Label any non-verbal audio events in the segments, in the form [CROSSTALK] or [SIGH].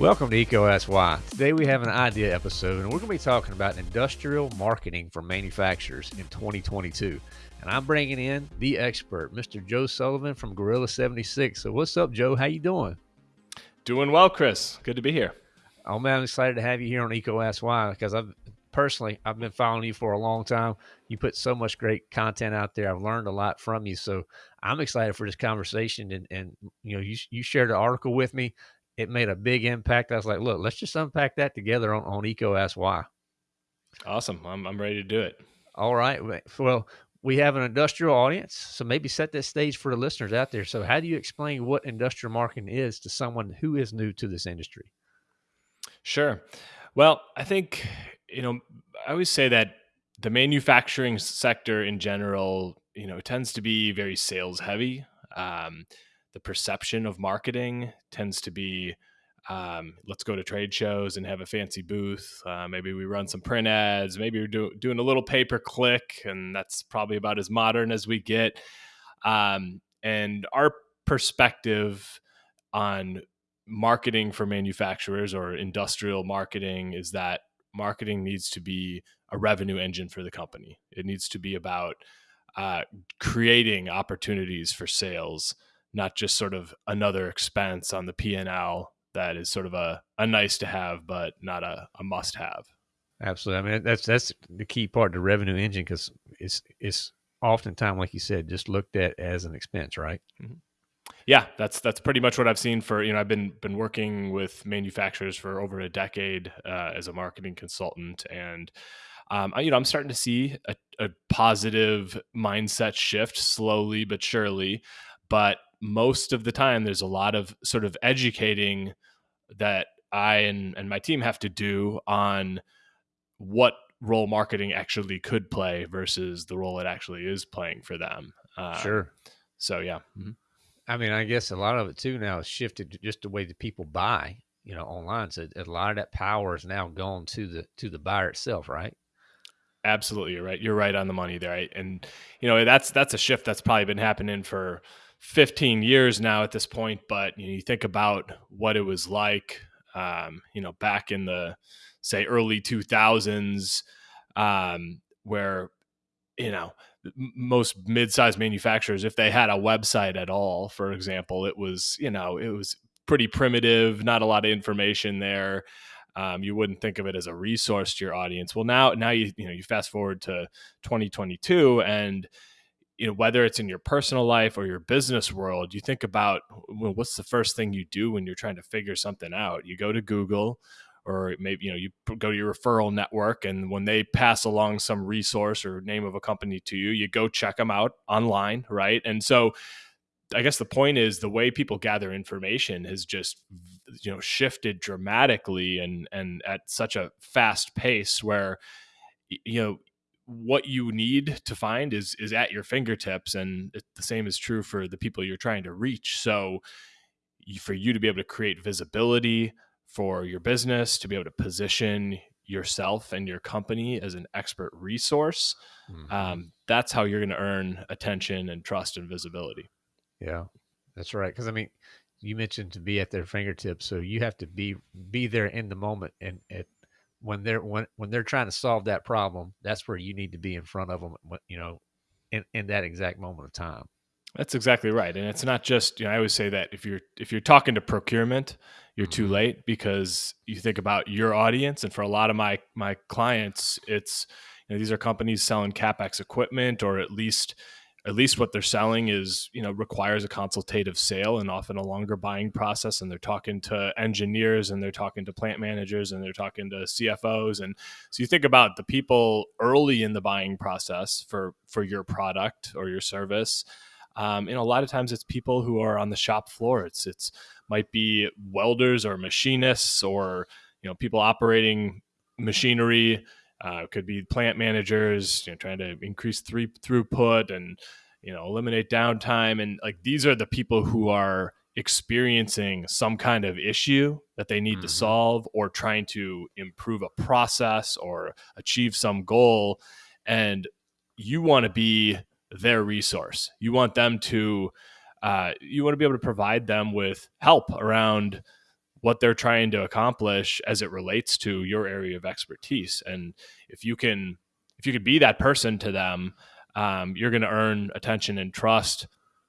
Welcome to EECO Ask Why. Today we have an idea episode and we're going to be talking about industrial marketing for manufacturers in 2022. And I'm bringing in the expert, Mr. Joe Sullivan from Gorilla 76. So what's up, Joe? How you doing? Doing well, Chris. Good to be here. Oh man, I'm excited to have you here on EECO Ask Why because I've personally I've been following you for a long time. You put so much great content out there. I've learned a lot from you. So I'm excited for this conversation. And and you know, you you shared an article with me it made a big impact. I was like, look, let's just unpack that together on, on EECO Ask Why. Awesome. I'm, I'm ready to do it. All right. Well, we have an industrial audience, so maybe set that stage for the listeners out there. So, how do you explain what industrial marketing is to someone who is new to this industry? Sure. Well, I think, you know, I always say that the manufacturing sector in general, you know, tends to be very sales heavy. Um, the perception of marketing tends to be um, let's go to trade shows and have a fancy booth. Uh, maybe we run some print ads. Maybe we're do, doing a little pay per click, and that's probably about as modern as we get. Um, and our perspective on marketing for manufacturers or industrial marketing is that marketing needs to be a revenue engine for the company. It needs to be about uh, creating opportunities for sales not just sort of another expense on the P&L that is sort of a, a nice to have, but not a, a must have. Absolutely. I mean, that's, that's the key part, the revenue engine, because it's, it's oftentimes, like you said, just looked at as an expense, right? Mm-hmm. Yeah, that's that's pretty much what I've seen for you know I've been been working with manufacturers for over a decade uh, as a marketing consultant, and um, you know I'm starting to see a, a positive mindset shift slowly but surely. But most of the time there's a lot of sort of educating that I and, and my team have to do on what role marketing actually could play versus the role it actually is playing for them. Um, sure. So yeah. Mm-hmm. I mean, I guess a lot of it too now has shifted just the way that people buy, you know, online. So a lot of that power is now gone to the to the buyer itself, right? Absolutely, you're right. You're right on the money there. Right? And you know, that's that's a shift that's probably been happening for 15 years now at this point, but you, know, you think about what it was like, um, you know, back in the say early 2000s, um, where you know most mid-sized manufacturers, if they had a website at all, for example, it was you know it was pretty primitive, not a lot of information there. Um, you wouldn't think of it as a resource to your audience. Well, now now you you know you fast forward to 2022 and you know whether it's in your personal life or your business world you think about well, what's the first thing you do when you're trying to figure something out you go to google or maybe you know you go to your referral network and when they pass along some resource or name of a company to you you go check them out online right? And so i guess the point is the way people gather information has just you know shifted dramatically and and at such a fast pace where you know what you need to find is is at your fingertips and it, the same is true for the people you're trying to reach. So for you to be able to create visibility for your business to be able to position yourself and your company as an expert resource mm-hmm. um, that's how you're going to earn attention and trust and visibility yeah that's right because i mean you mentioned to be at their fingertips so you have to be be there in the moment and at when they're when when they're trying to solve that problem, that's where you need to be in front of them. You know, in in that exact moment of time. That's exactly right, and it's not just you know I always say that if you're if you're talking to procurement, you're mm-hmm. too late because you think about your audience, and for a lot of my my clients, it's you know, these are companies selling capex equipment or at least at least what they're selling is you know requires a consultative sale and often a longer buying process and they're talking to engineers and they're talking to plant managers and they're talking to cfos and so you think about the people early in the buying process for for your product or your service um, and a lot of times it's people who are on the shop floor it's it's might be welders or machinists or you know people operating machinery uh, could be plant managers, you know, trying to increase three throughput and you know eliminate downtime. And like these are the people who are experiencing some kind of issue that they need mm-hmm. to solve or trying to improve a process or achieve some goal. And you want to be their resource. You want them to uh, you want to be able to provide them with help around what they're trying to accomplish as it relates to your area of expertise. And if you can, if you could be that person to them, um, you're going to earn attention and trust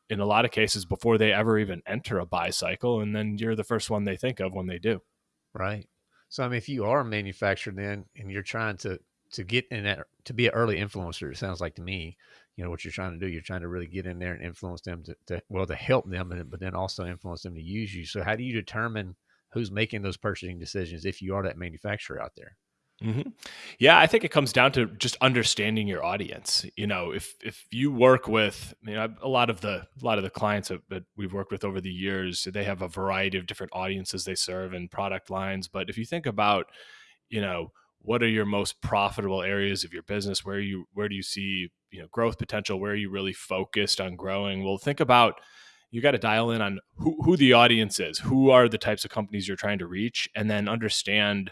in a lot of cases before they ever even enter a buy cycle. And then you're the first one they think of when they do. Right. So, I mean, if you are a manufacturer then and you're trying to, to get in that, to be an early influencer, it sounds like to me, you know, what you're trying to do, you're trying to really get in there and influence them to, to well, to help them, but then also influence them to use you. So how do you determine who's making those purchasing decisions if you are that manufacturer out there? Mm-hmm. Yeah, I think it comes down to just understanding your audience. You know, if if you work with, you know, a lot of the a lot of the clients that we've worked with over the years, they have a variety of different audiences they serve and product lines. But if you think about, you know, what are your most profitable areas of your business? Where you where do you see you know growth potential? Where are you really focused on growing? Well, think about you got to dial in on who, who the audience is, who are the types of companies you're trying to reach, and then understand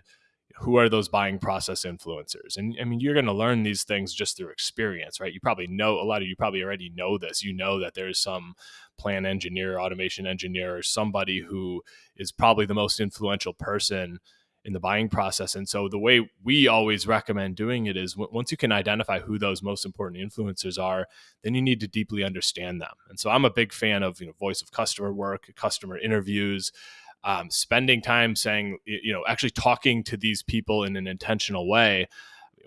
who are those buying process influencers and i mean you're going to learn these things just through experience right you probably know a lot of you probably already know this you know that there's some plan engineer automation engineer or somebody who is probably the most influential person in the buying process. And so the way we always recommend doing it is w- once you can identify who those most important influencers are then you need to deeply understand them. And so i'm a big fan of you know voice of customer work customer interviews um, spending time saying, you know, actually talking to these people in an intentional way,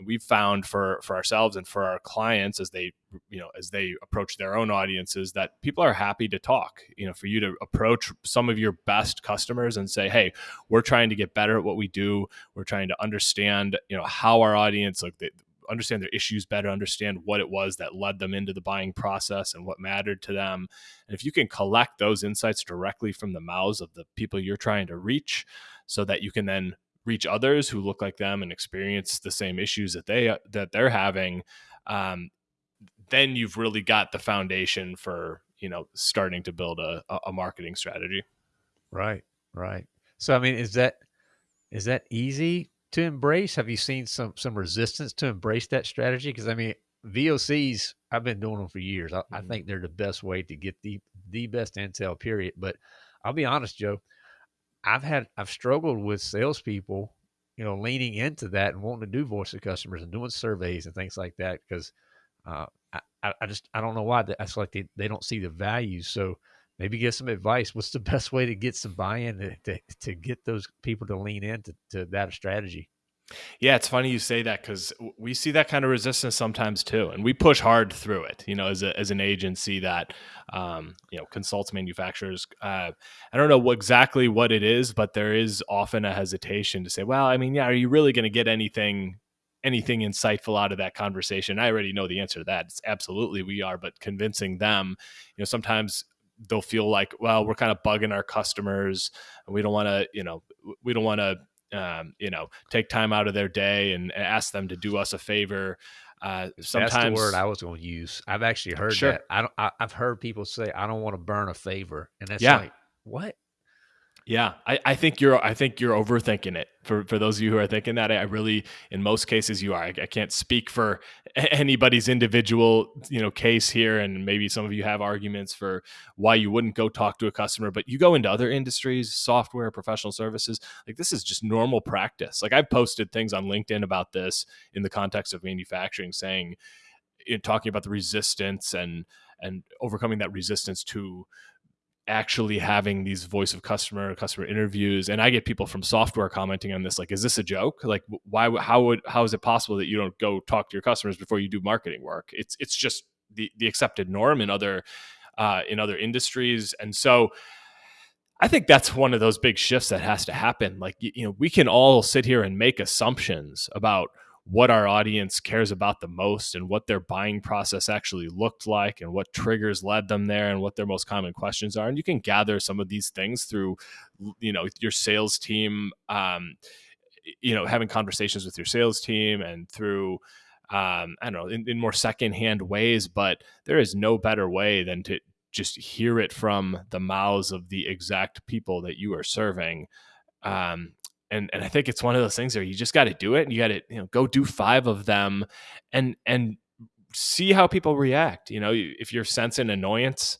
we've found for for ourselves and for our clients as they you know as they approach their own audiences that people are happy to talk you know for you to approach some of your best customers and say hey we're trying to get better at what we do we're trying to understand you know how our audience like they, understand their issues better, understand what it was that led them into the buying process and what mattered to them. And if you can collect those insights directly from the mouths of the people you're trying to reach, so that you can then reach others who look like them and experience the same issues that they that they're having, um, then you've really got the foundation for you know starting to build a, a marketing strategy. Right, right. So I mean, is that is that easy to embrace? Have you seen some some resistance to embrace that strategy? Because I mean, VOCs, I've been doing them for years. I, mm-hmm. I, think they're the best way to get the the best intel. Period. But I'll be honest, Joe. I've had I've struggled with salespeople, you know, leaning into that and wanting to do voice of customers and doing surveys and things like that because uh, I, I just I don't know why. That's like they, they don't see the value. So maybe get some advice. What's the [LAUGHS] best way to get some buy-in to, to, to get those people to lean into to that strategy? Yeah, it's funny you say that because we see that kind of resistance sometimes too, and we push hard through it. You know, as a, as an agency that um, you know consults manufacturers. Uh, I don't know exactly what it is, but there is often a hesitation to say, "Well, I mean, yeah, are you really going to get anything anything insightful out of that conversation?" I already know the answer to that. It's absolutely we are, but convincing them, you know, sometimes they'll feel like, well, we're kind of bugging our customers, and we don't want to, you know, we don't want to, um, you know, take time out of their day and ask them to do us a favor. Uh, sometimes that's the word I was going to use. I've actually heard sure. that. I don't. I, have heard people say, "I don't want to burn a favor," and that's yeah. like, what? Yeah, I, I think you're I think you're overthinking it. For for those of you who are thinking that, I really in most cases you are. I, I, can't speak for anybody's individual you know case here, and maybe some of you have arguments for why you wouldn't go talk to a customer. But you go into other industries, software, professional services, like this is just normal practice. Like I've posted things on LinkedIn about this in the context of manufacturing, saying, know, talking about the resistance and and overcoming that resistance to actually having these voice of customer customer interviews and i get people from software commenting on this like is this a joke like why how would how is it possible that you don't go talk to your customers before you do marketing work it's it's just the the accepted norm in other uh, in other industries and so I think that's one of those big shifts that has to happen. Like, you know, we can all sit here and make assumptions about what our audience cares about the most and what their buying process actually looked like and what triggers led them there and what their most common questions are and you can gather some of these things through you know your sales team um, you know having conversations with your sales team and through um, I don't know in, in more secondhand ways, but there is no better way than to just hear it from the mouths of the exact people that you are serving. Um, and and I think it's one of those things where you just got to do it and you got to you know go do five of them and and see how people react. You know, if you're sensing annoyance,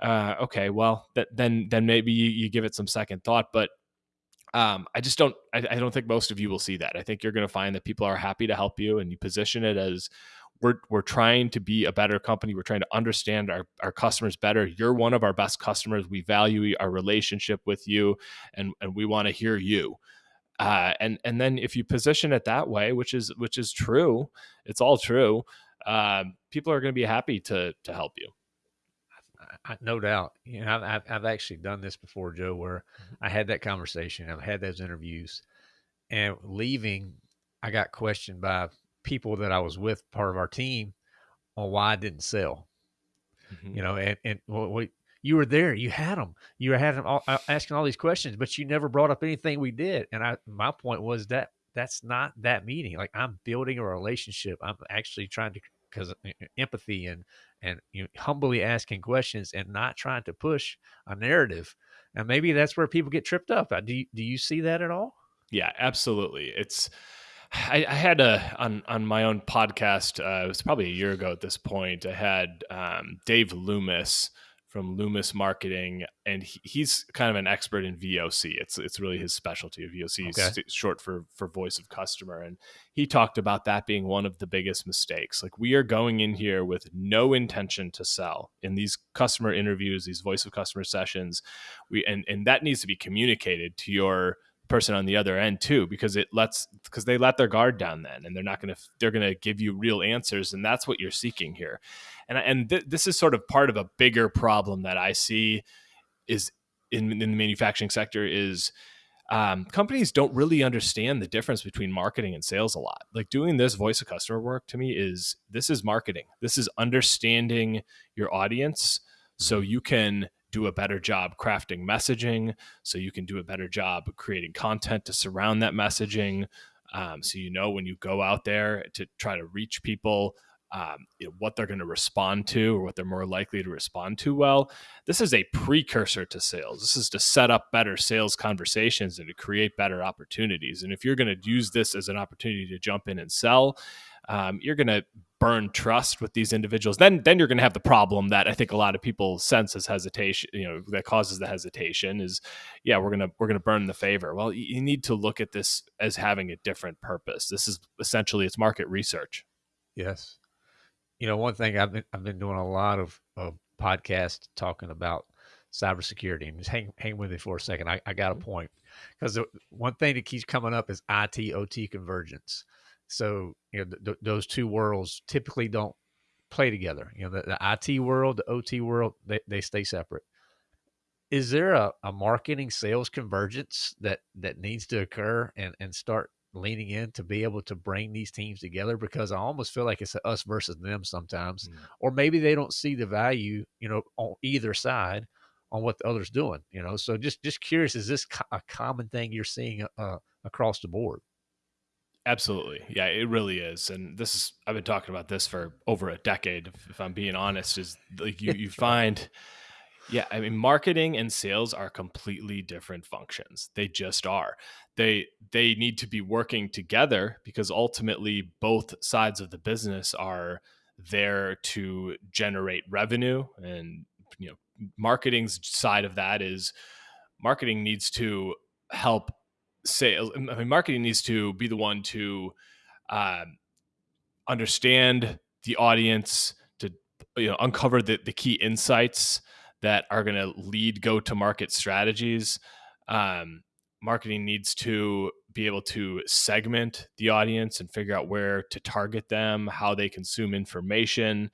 uh, okay, well, th- then then maybe you, you give it some second thought. But um, I just don't. I, I, don't think most of you will see that. I think you're going to find that people are happy to help you, and you position it as we're we're trying to be a better company. We're trying to understand our our customers better. You're one of our best customers. We value our relationship with you, and and we want to hear you. Uh, and and then if you position it that way, which is which is true, it's all true. Um, people are going to be happy to to help you. I, no doubt. You know, I've, I've actually done this before, Joe, where mm-hmm. I had that conversation. I've had those interviews, and leaving, I got questioned by people that I was with, part of our team, on why I didn't sell. Mm-hmm. You know, and and well, we, you were there, you had them, you were had them all, uh, asking all these questions, but you never brought up anything we did. And I, my point was that that's not that meeting. Like I'm building a relationship. I'm actually trying to because uh, empathy and and you know, humbly asking questions and not trying to push a narrative. And maybe that's where people get tripped up. Uh, do you, do you see that at all? Yeah, absolutely. It's I, I had a on on my own podcast. Uh, it was probably a year ago at this point. I had um, Dave Loomis from Loomis Marketing, and he, he's kind of an expert in VOC. It's it's really his specialty. Of VOC okay. is short for for voice of customer, and he talked about that being one of the biggest mistakes. Like we are going in here with no intention to sell in these customer interviews, these voice of customer sessions. We and and that needs to be communicated to your person on the other end too because it lets because they let their guard down then and they're not going to they're going to give you real answers and that's what you're seeking here. And and th- this is sort of part of a bigger problem that i see is in, in the manufacturing sector is um, companies don't really understand the difference between marketing and sales a lot. Like doing this voice of customer work to me is this is marketing. This is understanding your audience so mm-hmm. you can do a better job crafting messaging so you can do a better job creating content to surround that messaging um, so you know when you go out there to try to reach people um, you know, what they're going to respond to or what they're more likely to respond to well. This is a precursor to sales. This is to set up better sales conversations and to create better opportunities. And if you're going to use this as an opportunity to jump in and sell um, you're going to burn trust with these individuals, then then you're going to have the problem that I think a lot of people sense as hesitation. You know, that causes the hesitation is, yeah, we're gonna we're gonna burn the favor. Well, you need to look at this as having a different purpose. This is essentially it's market research. Yes, you know, one thing I've been I've been doing a lot of, of podcasts talking about cybersecurity, and just hang hang with me for a second. I, I got a mm-hmm. point because one thing that keeps coming up is IT OT convergence so you know th- th- those two worlds typically don't play together. You know the, the IT world, the OT world, they, they stay separate. Is there a, a marketing sales convergence that that needs to occur and and start leaning in to be able to bring these teams together because I almost feel like it's us versus them sometimes, mm. or maybe they don't see the value, you know, on either side on what the other's doing, you know. So just just curious, is this a common thing you're seeing uh, across the board? Absolutely. Yeah, it really is. And this is I've been talking about this for over a decade if, if I'm being honest is like you you [LAUGHS] find yeah, I mean marketing and sales are completely different functions. They just are. They they need to be working together because ultimately both sides of the business are there to generate revenue and you know marketing's side of that is marketing needs to help sales I mean, marketing needs to be the one to um, understand the audience to you know uncover the, the key insights that are going to lead go to market strategies. Um, marketing needs to be able to segment the audience and figure out where to target them how they consume information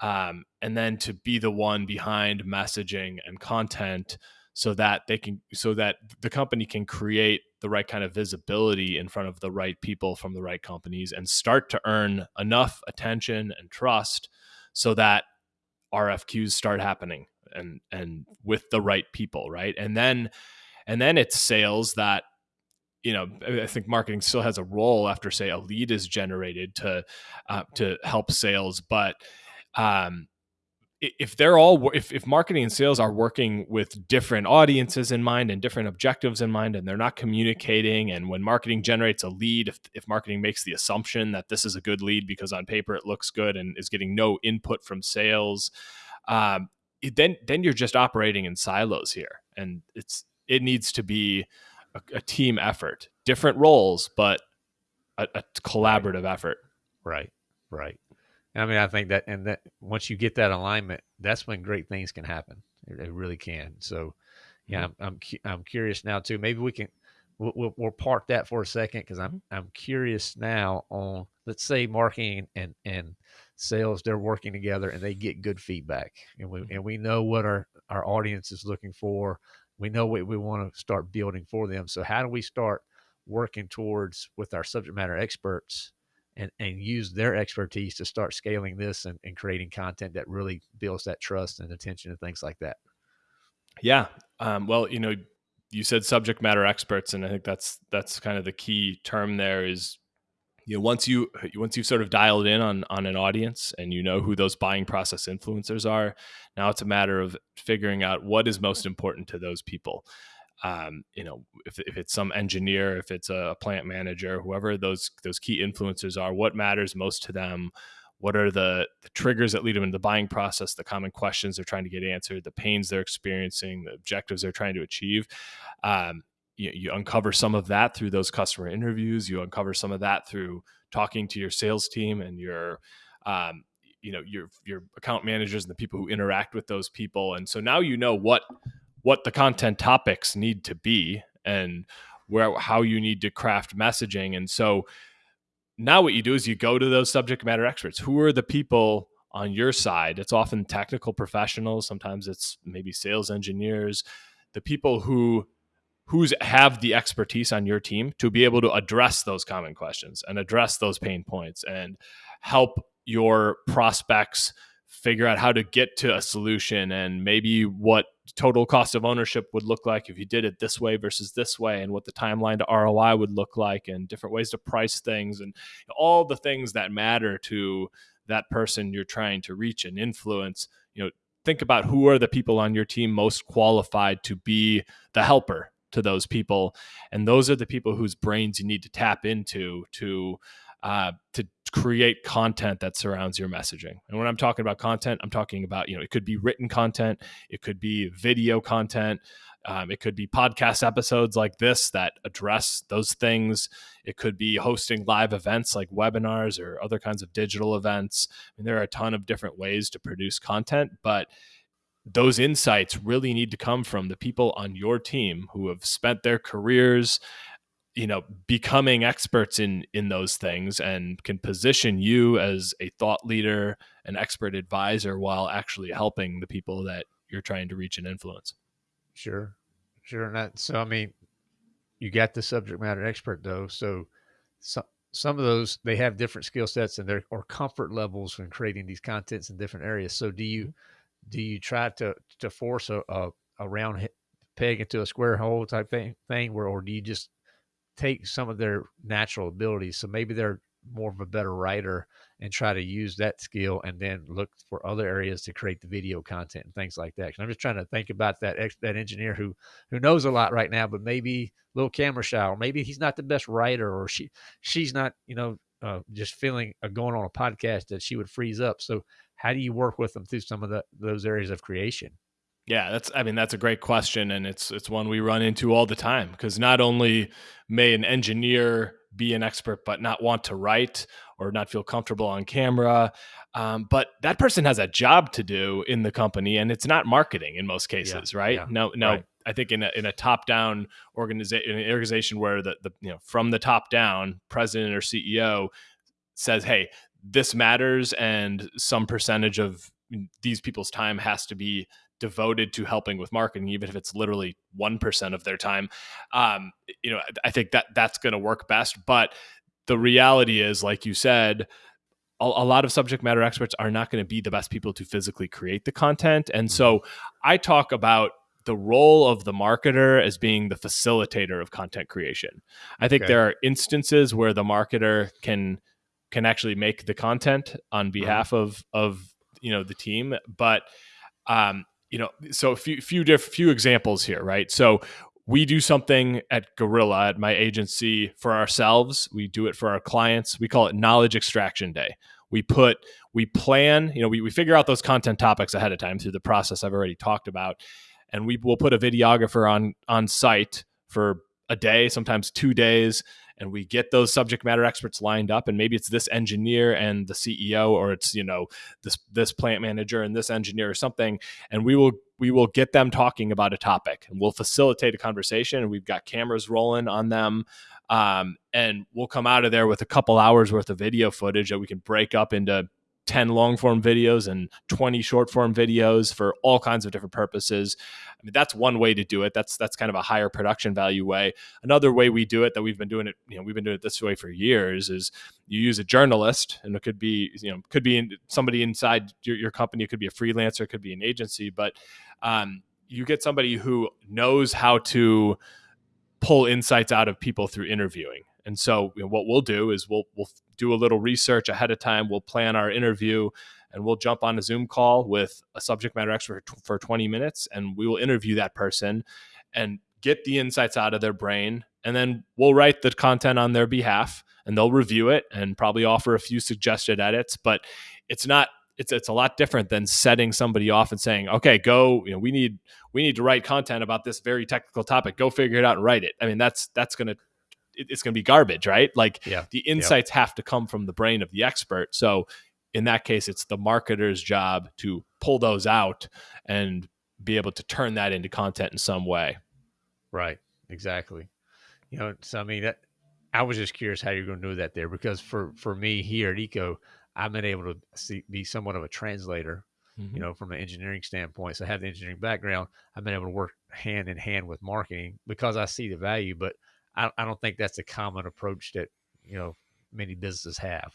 um, and then to be the one behind messaging and content so that they can so that the company can create the right kind of visibility in front of the right people from the right companies and start to earn enough attention and trust so that RFQs start happening and and with the right people, right? And then and then it's sales that you know I think marketing still has a role after say a lead is generated to uh, to help sales, but um, if they're all if, if marketing and sales are working with different audiences in mind and different objectives in mind and they're not communicating and when marketing generates a lead if, if marketing makes the assumption that this is a good lead because on paper it looks good and is getting no input from sales um, then then you're just operating in silos here, and it's it needs to be a, a team effort, different roles, but a, a collaborative effort. Right, right. I mean, I think that, and that once you get that alignment, that's when great things can happen. It, it really can. So, yeah, mm-hmm. I'm, I'm, I'm curious now too. Maybe we can we'll, we'll, we'll park that for a second because I'm mm-hmm. I'm curious now on let's say marketing and and sales they're working together and they get good feedback and we mm-hmm. and we know what our our audience is looking for. We know what we want to start building for them. So how do we start working towards with our subject matter experts and, and use their expertise to start scaling this and, and creating content that really builds that trust and attention and things like that? Yeah. Um, well, you know, you said subject matter experts, and I think that's that's kind of the key term there. Is you know once you once you've sort of dialed in on on an audience and you know who those buying process influencers are, now it's a matter of figuring out what is most important to those people. Um, you know, if, if it's some engineer, if it's a plant manager, whoever those those key influencers are, what matters most to them? What are the, the, triggers that lead them into the buying process the common questions they're trying to get answered the pains they're experiencing the objectives they're trying to achieve? Um, you, you, uncover some of that through those customer interviews you uncover some of that through talking to your sales team and your um, you know your your account managers and the people who interact with those people and so now you know what what the content topics need to be and where how you need to craft messaging and so now what you do is you go to those subject matter experts. Who are the people on your side? It's often technical professionals, sometimes it's maybe sales engineers, the people who who's have the expertise on your team to be able to address those common questions and address those pain points and help your prospects figure out how to get to a solution and maybe what total cost of ownership would look like if you did it this way versus this way and what the timeline to ROI would look like and different ways to price things and all the things that matter to that person you're trying to reach and influence. You know think about who are the people on your team most qualified to be the helper to those people. And those are the people whose brains you need to tap into to uh, to create content that surrounds your messaging. And when I'm talking about content, I'm talking about, you know, it could be written content, it could be video content, um, it could be podcast episodes like this that address those things. It could be hosting live events like webinars or other kinds of digital events. I mean, there are a ton of different ways to produce content, but those insights really need to come from the people on your team who have spent their careers you know becoming experts in in those things and can position you as a thought leader an expert advisor while actually helping the people that you're trying to reach and influence. Sure sure and that, so i mean you got the subject matter expert though so some some of those they have different skill sets and their or comfort levels when creating these contents in different areas. So do you mm-hmm. do you try to to force a, a, a round peg into a square hole type thing thing where or do you just take some of their natural abilities. So maybe they're more of a better writer and try to use that skill and then look for other areas to create the video content and things like that. I'm just trying to think about that ex- that engineer who who knows a lot right now, but maybe a little camera shy, or maybe he's not the best writer, or she she's not you know uh, just feeling uh, going on a podcast that she would freeze up. So how do you work with them through some of the, those areas of creation? Yeah, that's I mean that's a great question and it's it's one we run into all the time because not only may an engineer be an expert but not want to write or not feel comfortable on camera um, but that person has a job to do in the company and it's not marketing in most cases yeah, right yeah, no no right. i think in a, in a top down organization an organization where the, the you know from the top down president or ceo says hey this matters and some percentage of these people's time has to be devoted to helping with marketing, even if it's literally 1% of their time. Um, you know, I think that that's going to work best. But the reality is, like you said, a, a lot of subject matter experts are not going to be the best people to physically create the content. And so mm-hmm. I talk about the role of the marketer as being the facilitator of content creation. I think okay. there are instances where the marketer can can actually make the content on mm-hmm. behalf mm-hmm. of of you know the team, but um, you know, so a few few diff, few examples here, right? So we do something at Gorilla at my agency for ourselves. We do it for our clients. We call it Knowledge Extraction Day. We put we plan, you know, we, we figure out those content topics ahead of time through the process I've already talked about. And we will put a videographer on on site for a day, sometimes two days, and we get those subject matter experts lined up and maybe it's this engineer and the CEO or it's you know this this plant manager and this engineer or something and we will we will get them talking about a topic and we'll facilitate a conversation and we've got cameras rolling on them um, and we'll come out of there with a couple hours worth of video footage that we can break up into 10 long form videos and 20 short form videos for all kinds of different purposes. I mean, that's one way to do it. That's that's kind of a higher production value way. Another way we do it that we've been doing it, you know, we've been doing it this way for years is you use a journalist and it could be, you know, could be somebody inside your, your company, it could be a freelancer, it could be an agency, but um, you get somebody who knows how to pull insights out of people through interviewing. And so you know, what we'll do is we'll we'll do a little research ahead of time. We'll plan our interview and we'll jump on a Zoom call with a subject matter expert for 20 minutes and we will interview that person and get the insights out of their brain and then we'll write the content on their behalf and they'll review it and probably offer a few suggested edits, but it's not it's it's a lot different than setting somebody off and saying, "Okay, go, you know, we need we need to write content about this very technical topic. Go figure it out and write it." I mean, that's that's going to it's going to be garbage, right? Like yeah. the insights have to come from the brain of the expert. So in that case, it's the marketer's job to pull those out and be able to turn that into content in some way. Right. Exactly. You know, so I mean, that, I was just curious how you're going to do that there because for for me here at EECO, I've been able to see, be somewhat of a translator. Mm-hmm. You know, from an engineering standpoint, so I have the engineering background. I've been able to work hand in hand with marketing because I see the value, but I, I don't think that's a common approach that you know many businesses have.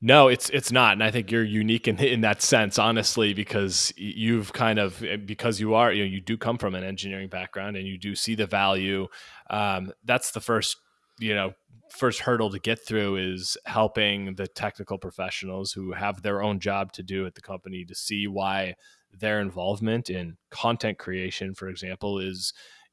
No, it's it's not, and I think you're unique in in that sense, honestly, because you've kind of eh, because you are you know you do come from an engineering background and you do see the value. Um, that's the first you know first hurdle to get through is helping the technical professionals who have their own job to do at the company to see why their involvement in content creation, for example, is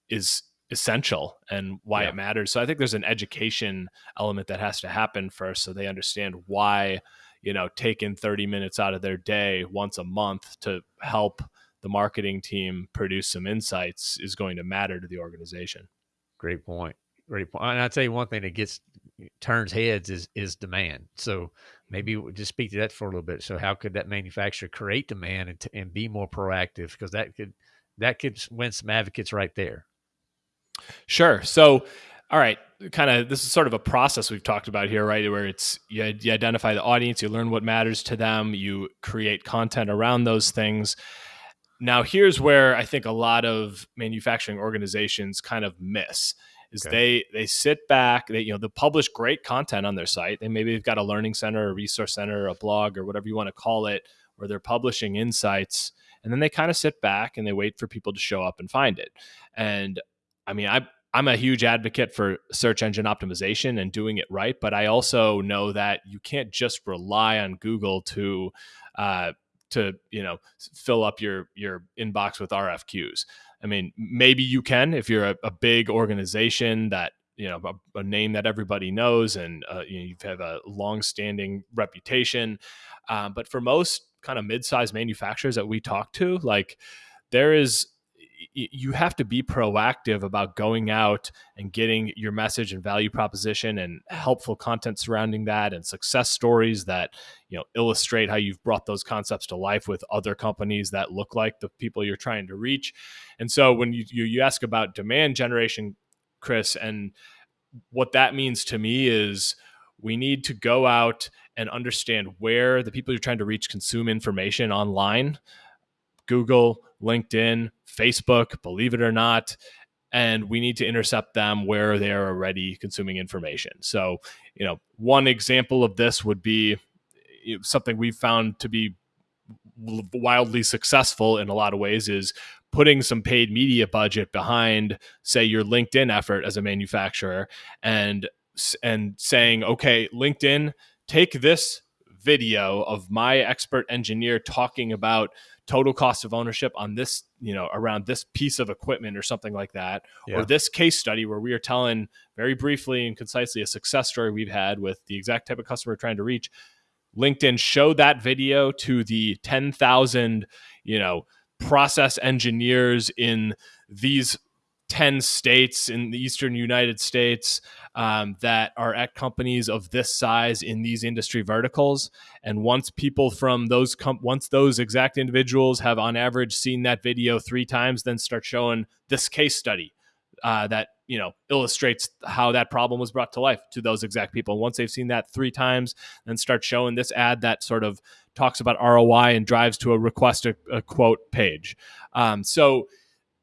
is essential and why yeah. it matters. So I think there's an education element that has to happen first so they understand why, you know, taking 30 minutes out of their day once a month to help the marketing team produce some insights is going to matter to the organization. Great point. Great point. And I'll tell you one thing that gets turns heads is is demand. So maybe we'll just speak to that for a little bit. So how could that manufacturer create demand and, and be more proactive? Because that could that could win some advocates right there. Sure. So, all right, kind of this is sort of a process we've talked about here, right? Where it's you, you identify the audience, you learn what matters to them, you create content around those things. Now, here's where I think a lot of manufacturing organizations kind of miss is okay. they they sit back, they you know, they publish great content on their site. They maybe they've got a learning center, a resource center, a blog, or whatever you want to call it, where they're publishing insights, and then they kind of sit back and they wait for people to show up and find it. And I mean, I I'm a huge advocate for search engine optimization and doing it right, but I also know that you can't just rely on Google to uh, to you know fill up your your inbox with RFQs. I mean, maybe you can if you're a, a big organization that you know a, a, name that everybody knows and uh, you, know, you have a long-standing reputation. Uh, but for most kind of mid-sized manufacturers that we talk to, like there is you have to be proactive about going out and getting your message and value proposition and helpful content surrounding that and success stories that you know illustrate how you've brought those concepts to life with other companies that look like the people you're trying to reach. And so when you you, you ask about demand generation chris and what that means to me is we need to go out and understand where the people you're trying to reach consume information online Google, LinkedIn, Facebook, believe it or not. And we need to intercept them where they are already consuming information. So, you know, one example of this would be something we've found to be wildly successful in a lot of ways is putting some paid media budget behind say your linkedin effort as a manufacturer and and saying okay linkedin take this video of my expert engineer talking about total cost of ownership on this, you know, around this piece of equipment or something like that, yeah. or this case study where we are telling very briefly and concisely a success story we've had with the exact type of customer we're trying to reach. LinkedIn show that video to the 10,000, you know, process engineers in these 10 states in the eastern United States um, that are at companies of this size in these industry verticals. And once people from those com- once those exact individuals have on average seen that video three times, then start showing this case study uh, that you know illustrates how that problem was brought to life to those exact people. Once they've seen that three times, then start showing this ad that sort of talks about ROI and drives to a request a, a quote page. Um, so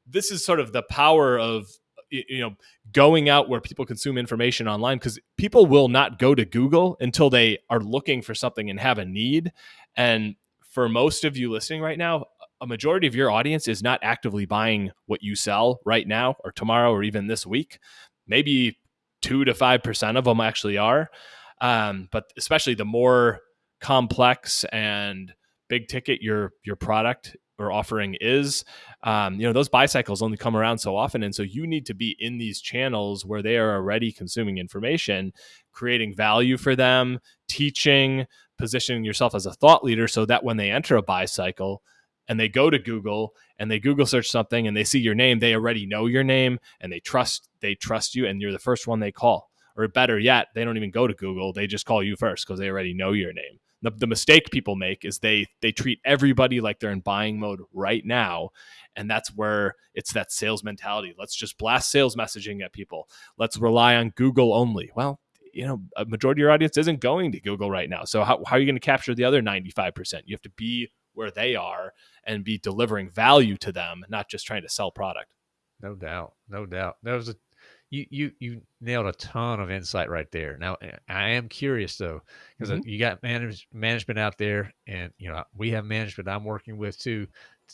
this is sort of the power of you know going out where people consume information online because people will not go to google until they are looking for something and have a need. And for most of you listening right now a majority of your audience is not actively buying what you sell right now or tomorrow or even this week. Maybe 2 to 5% of them actually are. Um, but especially the more complex and big ticket your your product or offering is um, you know those buy cycles only come around so often and so you need to be in these channels where they are already consuming information creating value for them teaching positioning yourself as a thought leader so that when they enter a buy cycle and they go to google and they google search something and they see your name they already know your name and they trust they trust you and you're the first one they call. Or better yet they don't even go to google they just call you first because they already know your name the, the mistake people make is they they treat everybody like they're in buying mode right now. And that's where it's that sales mentality. Let's just blast sales messaging at people. Let's rely on google only. Well you know a majority of your audience isn't going to google right now. So how, how are you going to capture the other 95% you have to be where they are and be delivering value to them not just trying to sell product. No doubt. No doubt. There was a you you you nailed a ton of insight right there. Now I am curious though, because mm-hmm. you got manage, management out there, and you know we have management I'm working with too.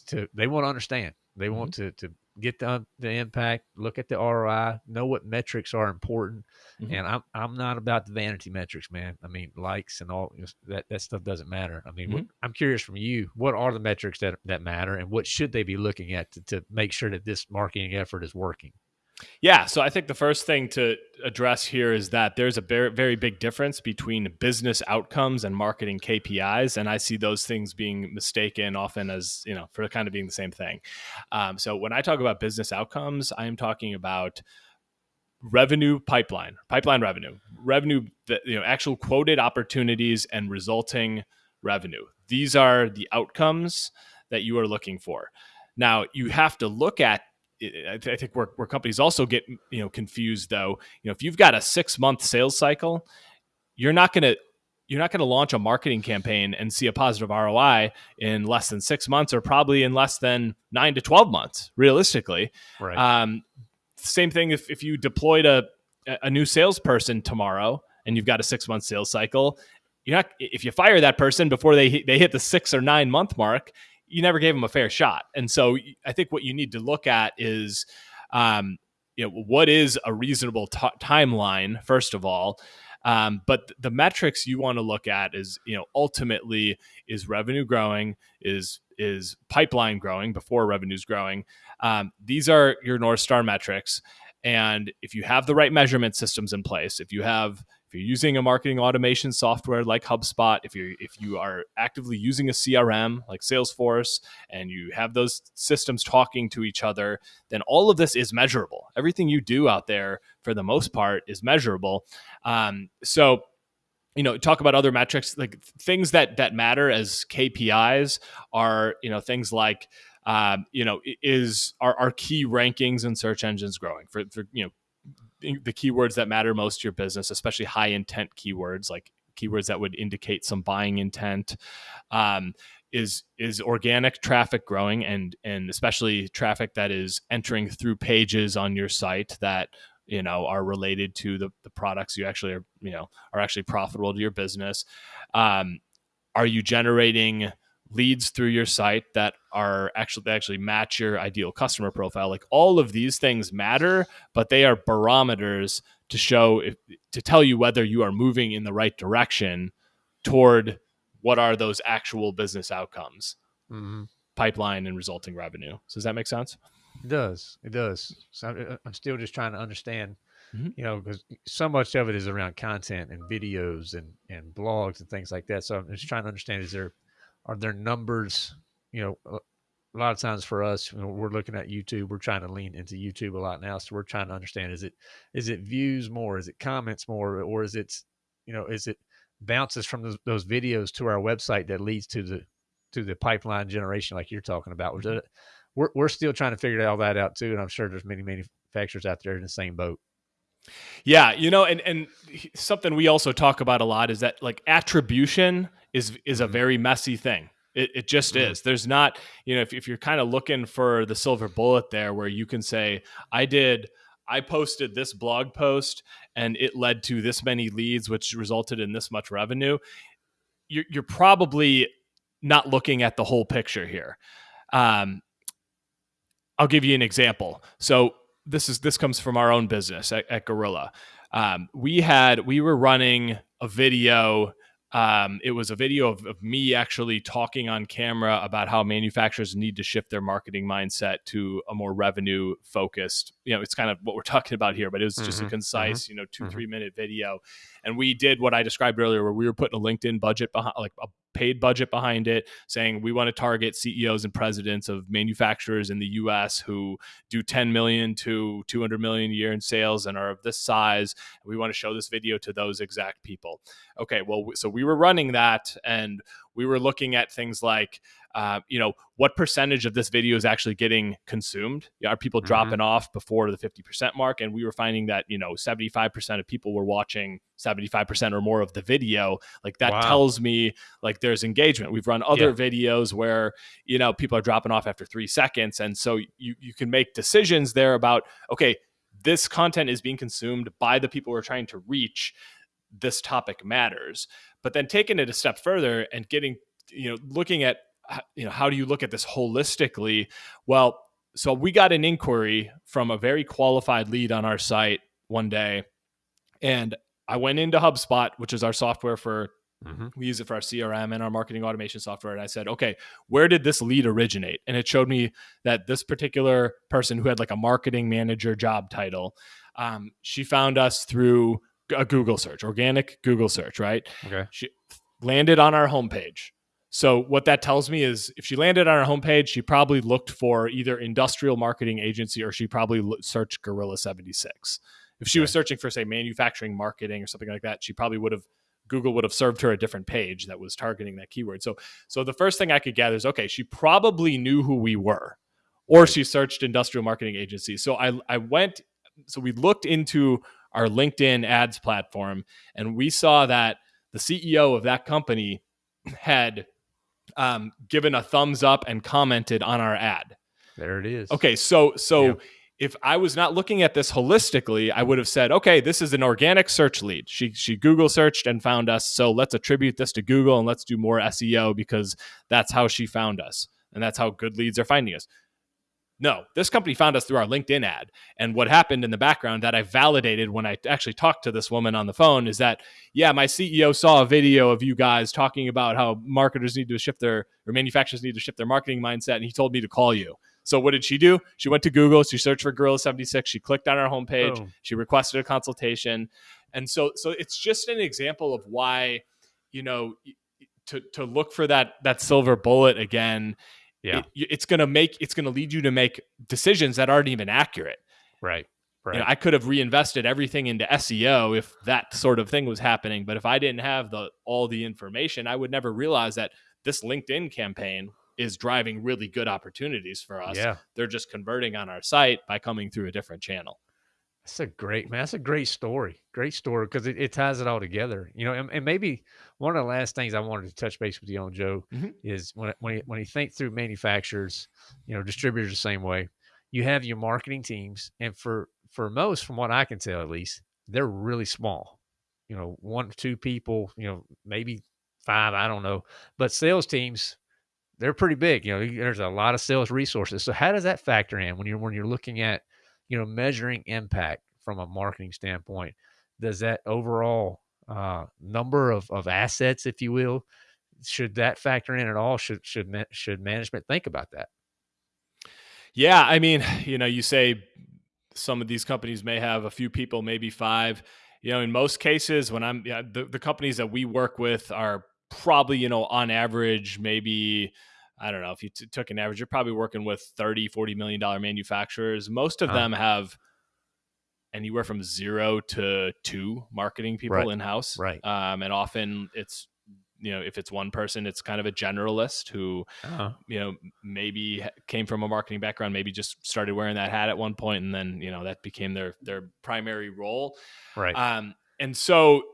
To they want to understand, they mm-hmm. want to to get the the impact, look at the ROI, know what metrics are important, mm-hmm. and I'm I'm not about the vanity metrics, man. I mean likes and all that that stuff doesn't matter. I mean, what, mm-hmm. I'm curious from you, what are the metrics that that matter, and what should they be looking at to, to make sure that this marketing effort is working? Yeah, so I think the first thing to address here is that there's a very, very big difference between business outcomes and marketing KPIs, and I see those things being mistaken often as you know for kind of being the same thing. Um, so when I talk about business outcomes, I am talking about revenue pipeline, pipeline revenue, revenue you know actual quoted opportunities and resulting revenue. These are the outcomes that you are looking for. Now you have to look at I think where, where companies also get you know confused though, you know, if you've got a six month sales cycle, you're not going to you're not going to launch a marketing campaign and see a positive ROI in less than six months or probably in less than nine to 12 months, realistically. Right. Um, same thing if, if you deployed a, a new salesperson tomorrow and you've got a six month sales cycle, you're not, if you fire that person before they, they hit the six or nine month mark, you never gave him a fair shot. And so I think what you need to look at is, um, you know, what is a reasonable t- timeline, first of all. Um, but the metrics you want to look at is, you know, ultimately is revenue growing, is is pipeline growing before revenue's growing. Um, these are your North Star metrics. And if you have the right measurement systems in place, if you have if you're using a marketing automation software like HubSpot, if you if you are actively using a CRM like Salesforce and you have those systems talking to each other, then all of this is measurable. Everything you do out there, for the most part, is measurable. Um, so you know talk about other metrics like things that that matter as kpis are you know things like um, you know is our, our key rankings and search engines growing for, for you know the keywords that matter most to your business, especially high intent keywords like keywords that would indicate some buying intent. Um, is is organic traffic growing and and especially traffic that is entering through pages on your site that you know are related to the, the products you actually are you know are actually profitable to your business um, are you generating leads through your site that are actually actually match your ideal customer profile like all of these things matter but they are barometers to show if, to tell you whether you are moving in the right direction toward what are those actual business outcomes mm-hmm. pipeline and resulting revenue so does that make sense it does it does so i'm still just trying to understand mm-hmm. you know, because so much of it is around content and videos and and blogs and things like that. So I'm just trying to understand: is there are there numbers? You know, a lot of times for us, you know, we're looking at YouTube. We're trying to lean into YouTube a lot now, so we're trying to understand: is it is it views more, is it comments more, or is it you know is it bounces from those, those videos to our website that leads to the to the pipeline generation like you're talking about? Mm-hmm. We're we're still trying to figure all that out too, and I'm sure there's many manufacturers out there in the same boat. Yeah, you know, and and something we also talk about a lot is that like attribution is is a mm-hmm. very messy thing it, it just mm-hmm. is. There's not, you know, if, if you're kind of looking for the silver bullet there where you can say, I did, I posted this blog post and it led to this many leads, which resulted in this much revenue, you're, you're probably not looking at the whole picture here. Um, I'll give you an example. So this is this comes from our own business at, at Gorilla. Um, we had we were running a video um, it was a video of, of, me actually talking on camera about how manufacturers need to shift their marketing mindset to a more revenue focused. You know, it's kind of what we're [LAUGHS] talking about here, but it was just mm-hmm, a concise, mm-hmm, you know, 2 mm-hmm. three minute video. And we did what I described earlier, where we were putting a LinkedIn budget behind, like a paid budget behind it, saying we want to target CEOs and presidents of manufacturers in the U.S. who do 10 million to 200 million a year in sales and are of this size. We want to show this video to those exact people. Okay, well, so we were running that, and we were looking at things like uh, you know, what percentage of this video is actually getting consumed? Are people mm-hmm. dropping off before the 50% mark? And we were finding that, you know, 75% of people were watching 75% or more of the video. Like that wow. tells me like there's engagement. We've run other yeah. videos where, you know, people are dropping off after three seconds. And so you, you can make decisions there about, okay, this content is being consumed by the people we're trying to reach. This topic matters. But then taking it a step further and getting, you know, looking at you know how do you look at this holistically? Well so we got an inquiry from a very qualified lead on our site one day and i went into hubspot which is our software for mm-hmm. we use it for our crm and our marketing automation software and i said okay where did this lead originate? And it showed me that this particular person who had like a marketing manager job title um, she found us through a google search organic google search right? Okay. She landed on our homepage so what that tells me is if she landed on our homepage, she probably looked for either industrial marketing agency or she probably searched Gorilla 76. If she was searching for say manufacturing marketing or something like that, she probably would have Google would have served her a different page that was targeting that keyword. So so the first thing I could gather is okay, she probably knew who we were or she searched industrial marketing agency. So I I went so we looked into our LinkedIn ads platform and we saw that the CEO of that company had um, given a thumbs up and commented on our ad. There it is. Okay, so so yeah. if I was not looking at this holistically, I would have said, okay, this is an organic search lead. She she Google searched and found us, so let's attribute this to Google and let's do more SEO because that's how she found us and that's how good leads are finding us. No, this company found us through our LinkedIn ad. And what happened in the background that I validated when I actually talked to this woman on the phone is that, yeah, my CEO saw a video of you guys talking about how marketers need to shift their, or manufacturers need to shift their marketing mindset. And he told me to call you. So what did she do? She went to Google, she searched for Gorilla 76, she clicked on our homepage, oh. she requested a consultation. And so so it's just an example of why, you know, to to look for that that silver bullet again yeah. it, it's going to make it's going to lead you to make decisions that aren't even accurate. Right right you know, i could have reinvested everything into seo if that sort of thing was happening but if i didn't have the all the information i would never realize that this linkedin campaign is driving really good opportunities for us. Yeah. They're just converting on our site by coming through a different channel that's a great man. That's a great story. Great story because it, it, ties it all together. You know, and, and, maybe one of the last things I wanted to touch base with you on, Joe, mm-hmm. is when when you, when you think through manufacturers, you know, distributors the same way. You have your marketing teams, and for for most, from what I can tell, at least, they're really small. You know, one two people. You know, maybe five. I don't know. But sales teams, they're pretty big. You know, there's a lot of sales resources. So how does that factor in when you're when you're looking at you know, measuring impact from a marketing standpoint, does that overall uh, number of, of assets, if you will, should that factor in at all? Should should should management think about that? Yeah, I mean, [SIGHS] you know, you say some of these companies may have a few people, maybe five. You know, in most cases, when I'm yeah, the, the companies that we work with are probably, you know, on average, maybe I don't know if you t- took an average, you're probably working with 30, 40 million dollar manufacturers. Most of them have anywhere from zero to two marketing people Right. in house. Right. Um, and often it's, you know, if it's one person, it's kind of a generalist who, Uh-huh. you know, maybe came from a marketing background, maybe just started wearing that hat at one point, and then you know that became their their primary role. Right. Um, and so,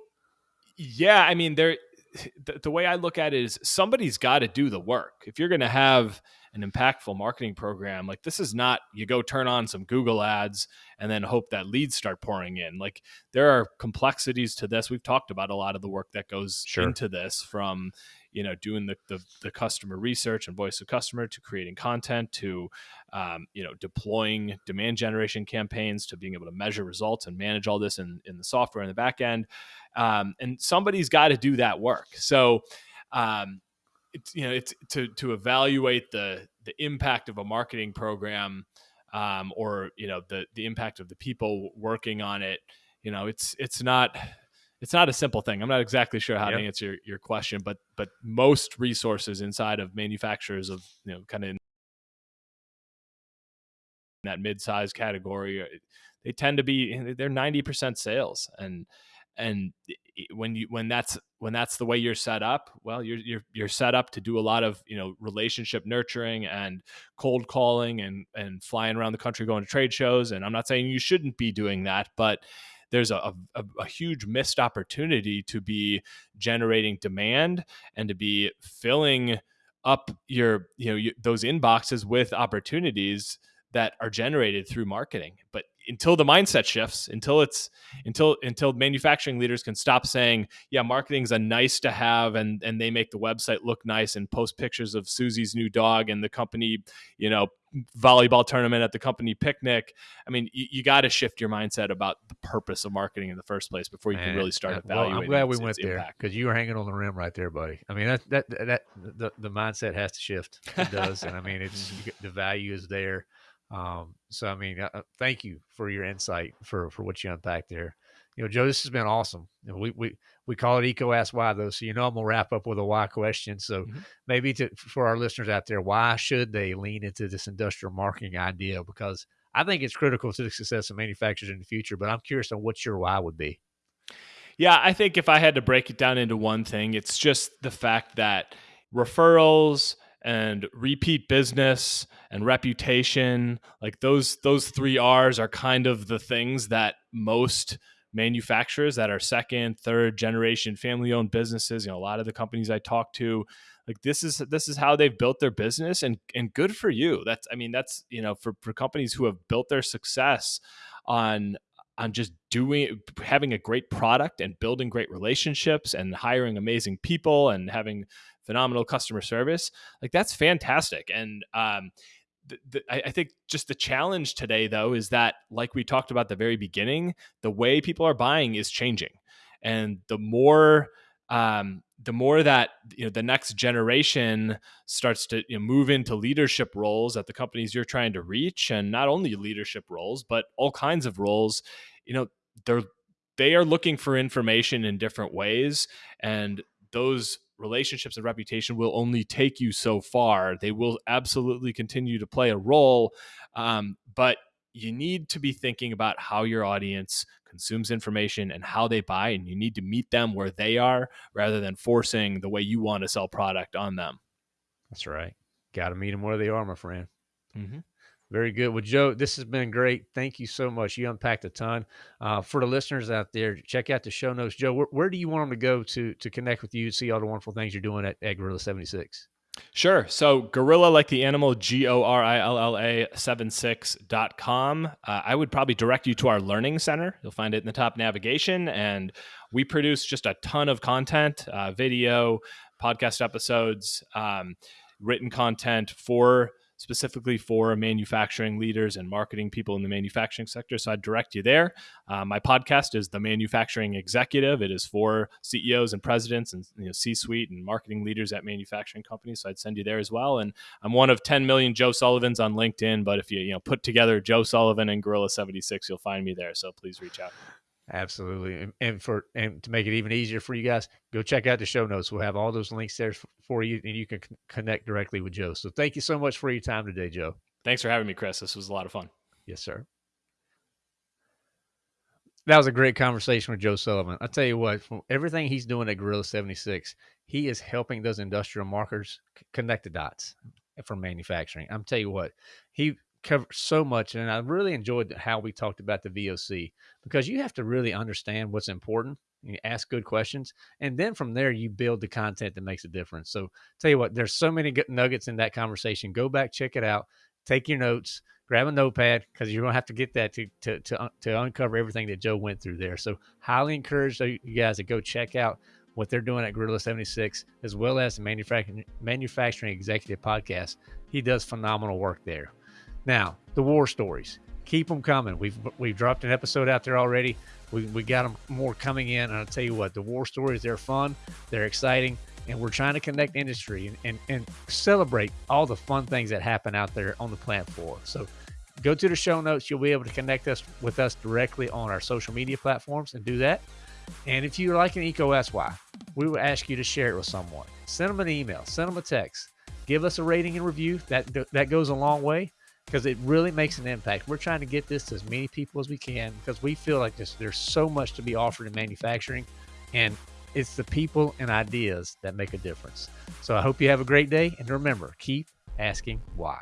yeah, I mean, there. [SIGHS] The, the way I look at it is somebody's got to do the work. If you're going to have an impactful marketing program, like this is not you go turn on some Google ads and then hope that leads start pouring in. Like there are complexities to this. We've talked about a lot of the work that goes Sure. into this from you know doing the, the the customer research and voice of customer to creating content to um, you know deploying demand generation campaigns to being able to measure results and manage all this in, in the software in the back end. Um, and somebody's got to do that work. So um, it's you know it's to to evaluate the the impact of a marketing program um, or you know the the impact of the people working on it you know it's it's not it's not a simple thing. I'm not exactly sure how Yep. to answer your, your question, but but most resources inside of manufacturers of you know kind of in that mid-size category, uh, they tend to be they're 90% sales, and and when you when that's when that's the way you're set up, well, you're you're you're set up to do a lot of you know relationship nurturing and cold calling and and flying around the country going to trade shows. And I'm not saying you shouldn't be doing that, but there's a, a, a huge missed opportunity to be generating demand and to be filling up your you know you, those inboxes with opportunities that are generated through marketing. But until the mindset shifts until it's until until manufacturing leaders can stop saying yeah marketing's a nice to have and and they make the website look nice and post pictures of susie's new dog and the company you know volleyball tournament at the company picnic i mean you, you got to shift your mindset about the purpose of marketing in the first place before you can really start uh, well, evaluating I'm glad we its- went its there because you were hanging on the rim right there, buddy. I mean, that that that the, the mindset has to shift. It does, and I [LAUGHS] mean, it's the value is there. Um, so I mean, uh, uh, thank you for your insight for for what you unpacked there. You know, Joe, this has been awesome. You know, we we we call it EECO Ask Why though, so you know I'm gonna wrap up with a why question. So Mhm. maybe to for our listeners out there, why should they lean into this industrial marketing idea? Because I think it's critical to the success of manufacturers in the future. But I'm curious on what your why would be. Yeah, I think if I had to break it down into one thing, it's just the fact that referrals and repeat business and reputation, like those those three R's are kind of the things that most manufacturers that are second, third generation family owned businesses, you know, a lot of the companies I talk to, like this is this is how they've built their business and and good for you. That's I mean, that's, you know, for for companies who have built their success on on just doing having a great product and building great relationships and hiring amazing people and having phenomenal customer service like that's fantastic and um the, I, think just the challenge today though is that like we talked about the very beginning the way people are buying is changing. And the more um, the more that you know the next generation starts to you know, move into leadership roles at the companies you're trying to reach and not only leadership roles but all kinds of roles you know they're they are looking for information in different ways and those relationships and reputation will only take you so far they will absolutely continue to play a role um, but you need to be thinking about how your audience consumes information and how they buy and you need to meet them where they are rather than forcing the way you want to sell product on them That's right. Got to meet them where they are, my friend. mm-hmm. Very good. Well, Joe, this has been great. Thank you so much. You unpacked a ton. Uh, for the listeners out there, check out the show notes. Joe, where, where do you want them to go to to connect with you, see all the wonderful things you're doing at, at Gorilla 76? Sure. So gorilla like the animal, G O R I L L A 76.com. Uh, I would probably direct you to our learning center. You'll find it in the top navigation. And we produce just a ton of content, uh, video, podcast episodes, um, written content for specifically for manufacturing leaders and marketing people in the manufacturing sector. So I'd direct you there. Uh, my podcast is The Manufacturing Executive. It is for CEOs and presidents and you know, C suite and marketing leaders at manufacturing companies. So I'd send you there as well. And I'm one of 10 million Joe Sullivans on LinkedIn. But if you, you know, put together Joe Sullivan and Gorilla 76, you'll find me there. So please reach out. Absolutely. And, and, for and to make it even easier for you guys, go check out the show notes. We'll have all those links there for you and you can connect directly with Joe. So thank you so much for your time today, Joe. Thanks for having me, Chris. This was a lot of fun. Yes, sir. That was a great conversation with Joe Sullivan. I tell you what, from everything he's doing at Gorilla 76, he is helping those industrial markers connect the dots for manufacturing. I'm tell you what, he covered so much, and I really enjoyed how we talked about the VOC because you have to really understand what's important. You ask good questions, and then from there you build the content that makes a difference. So, tell you what, there's so many good nuggets in that conversation. Go back, check it out, take your notes, grab a notepad because you're gonna have to get that to to to, to uncover everything that Joe went through there. So, highly encourage you guys to go check out what they're doing at Gorilla 76, as well as the manufacturing manufacturing executive podcast. He does phenomenal work there. Now, the war stories. Keep them coming. We've we've dropped an episode out there already. We, we got them more coming in. And I'll tell you what, the war stories, they're fun, they're exciting, and we're trying to connect industry and, and, and celebrate all the fun things that happen out there on the plant floor. So go to the show notes. You'll be able to connect us with us directly on our social media platforms and do that. And if you like an EECO SY, we will ask you to share it with someone. Send them an email, send them a text, give us a rating and review. That that goes a long way because it really makes an impact. We're trying to get this to as many people as we can because we feel like this, there's so much to be offered in manufacturing, and it's the people and ideas that make a difference. So I hope you have a great day, and remember, keep asking why.